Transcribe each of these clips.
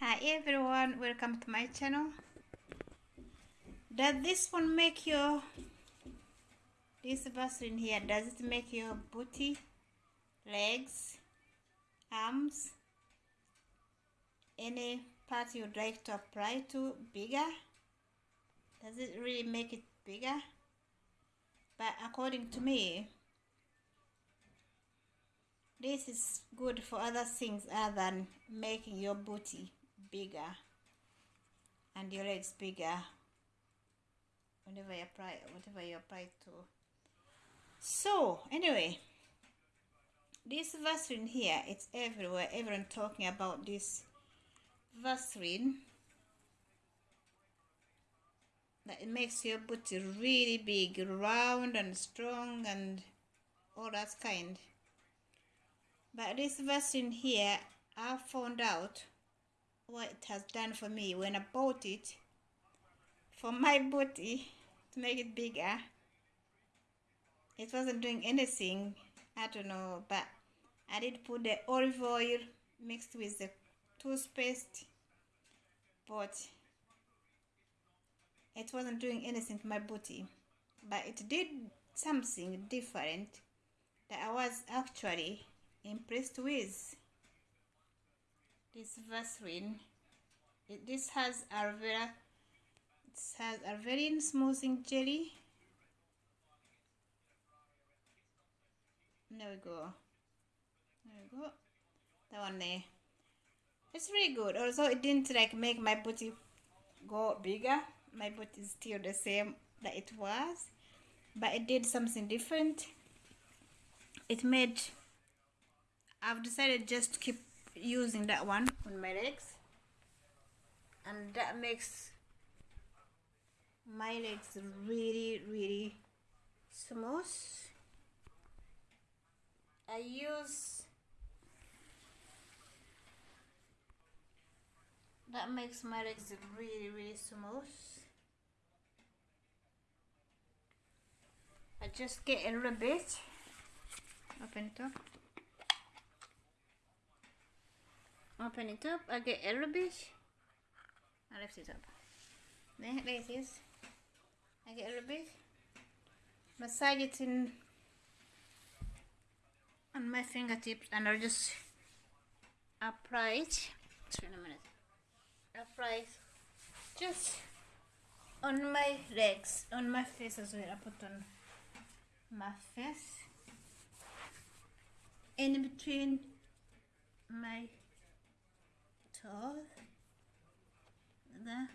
Hi everyone, welcome to my channel. Does this one make your this Vaseline here, does it make your booty, legs, arms, any part you'd like to apply to bigger? Does it really make it bigger? But according to me, this is good for other things other than making your booty bigger. And your legs bigger. Whenever you apply whatever you apply to. So anyway this Vaseline here it's everywhere. Everyone talking about this Vaseline. That it makes your booty really big round and strong and all that kind. But this Vaseline here I found out what it has done for me when I bought it for my booty to make it bigger. It wasn't doing anything, I don't know, but I did put the olive oil mixed with the toothpaste, but it wasn't doing anything to my booty. But it did something different that I was actually impressed with this Vaseline. It, this has aloe vera has Arverian smoothing jelly. There we go. There we go. That one there. It's really good. Also it didn't like make my booty go bigger. My booty is still the same that it was but it did something different. It made I've decided just to keep using that one on my legs. And that makes my legs really really smooth. I use that makes my legs really really smooth. I just get a little bit. Open it up open it up I get a bit I lift it up. There, it is. I get a bit massage it in on my fingertips and I'll just apply it. Wait a minute. Apply it just on my legs on my face as well. I put on my face. In between my toes there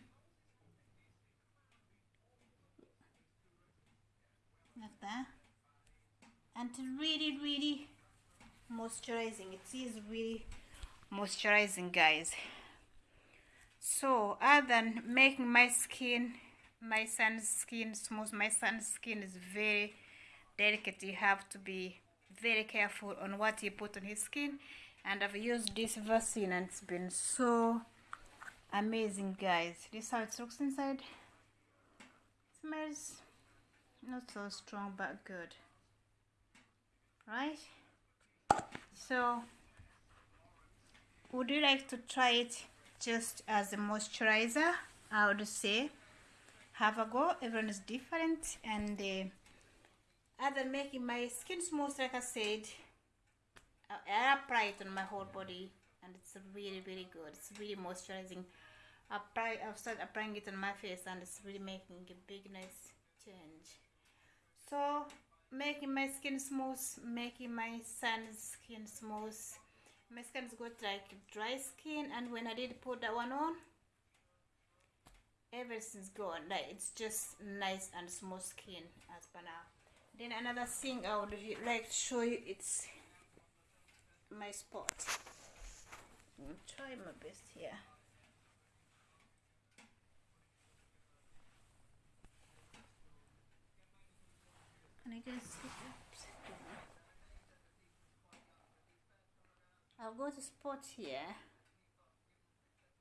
like that. And really really moisturizing. It is really moisturizing guys. So other than making my skin my son's skin smooth my son's skin is very delicate. You have to be very careful on what you put on his skin and I've used this Vaseline and it's been so amazing guys. This how it looks inside. It smells not so strong but good. Right? So would you like to try it just as a moisturizer? I would say have a go. Everyone is different and uh, other making my skin smooth like I said I apply it on my whole body and it's really really good. It's really moisturizing. Apply I've started applying it on my face and it's really making a big nice change. So making my skin smooth making my son's skin smooth. My skin's got like dry skin and when I did put that one on everything's gone. Like it's just nice and smooth skin as per now. Then another thing I would like to show you it's my spot mm, I'm trying my best here Can I sit I've got a spot here.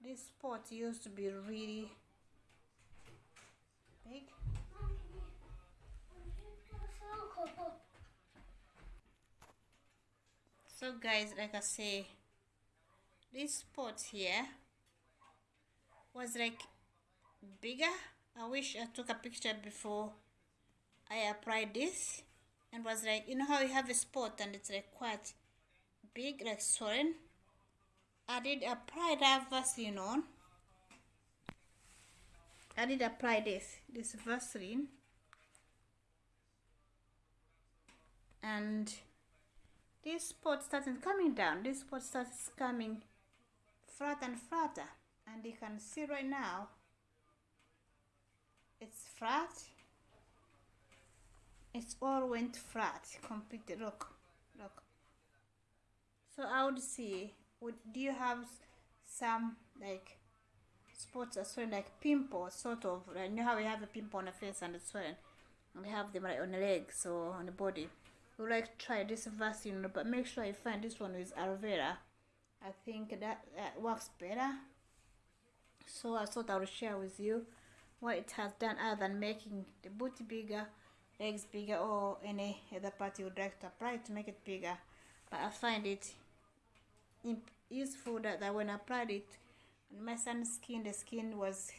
This spot used to be really big. So guys, like I say, this spot here was like bigger. I wish i took a picture before i applied this and was like you know how you have a spot and it's like quite big like swollen? I did apply that vaseline on i did apply this this vaseline. And this spot started coming down. This spot starts coming flat and flatter and you can see right now it's flat. It's all went flat completely. Look look. So i would see would do you have some like spots as well like pimples sort of you know how we have a pimple on the face and it's swelling and we have them like on the legs or on the body would like try this Vaseline but make sure you find this one with aloe vera. I think that, that works better. So i thought i would share with you what it has done other than making the booty bigger legs bigger or any other part you would like to apply to make it bigger. But i find it useful that, that when i applied it on my son's skin the skin was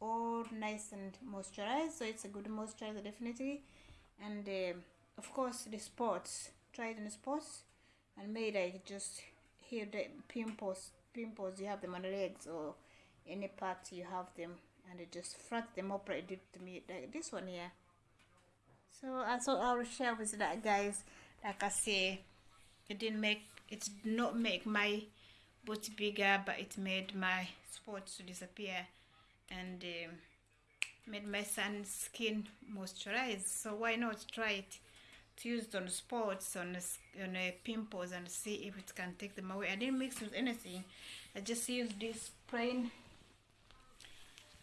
all nice and moisturized so it's a good moisturizer definitely. And uh, of course the spots tried in the spots and made like just here the pimples pimples you have them on the legs or any part you have them and it just flat them up like did to me like this one here. So I thought I will share with that guys. Like I say it didn't make it not make my booty bigger but it made my spots to disappear and um, made my son's skin moisturized so why not try it used on spots on on pimples and see if it can take them away. I didn't mix with anything. I just used this plain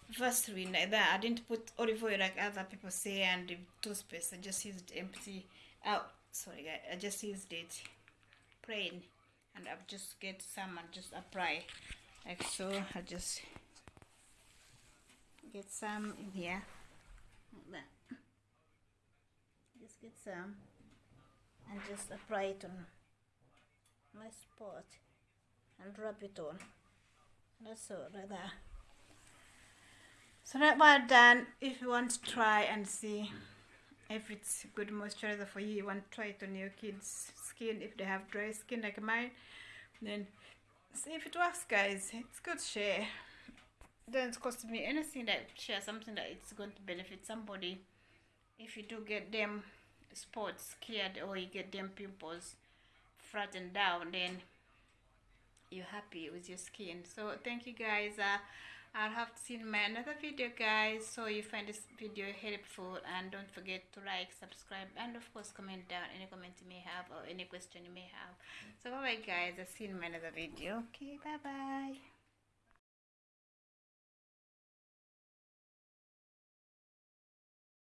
Vaseline like that. I didn't put olive oil like other people say and toothpaste. I just used empty oh, sorry guys I just used it plain. And I've just get some and just apply. Like so I just get some in here. Like that get some and just apply it on my spot and rub it on. That's all right there so that part done. If you want to try and see if it's good moisturizer for you you want to try it on your kids skin if they have dry skin like mine then see if it works guys. It's good share. Doesn't cost me anything that share something that it's going to benefit somebody if you do get them spots cleared or you get them pimples flattened down then you're happy with your skin. So thank you guys. Uh, I'll have seen my another video guys. So you find this video helpful and don't forget to like subscribe and of course comment down any comment you may have or any question you may have. So bye bye guys. I'll see you in my another video. Okay bye bye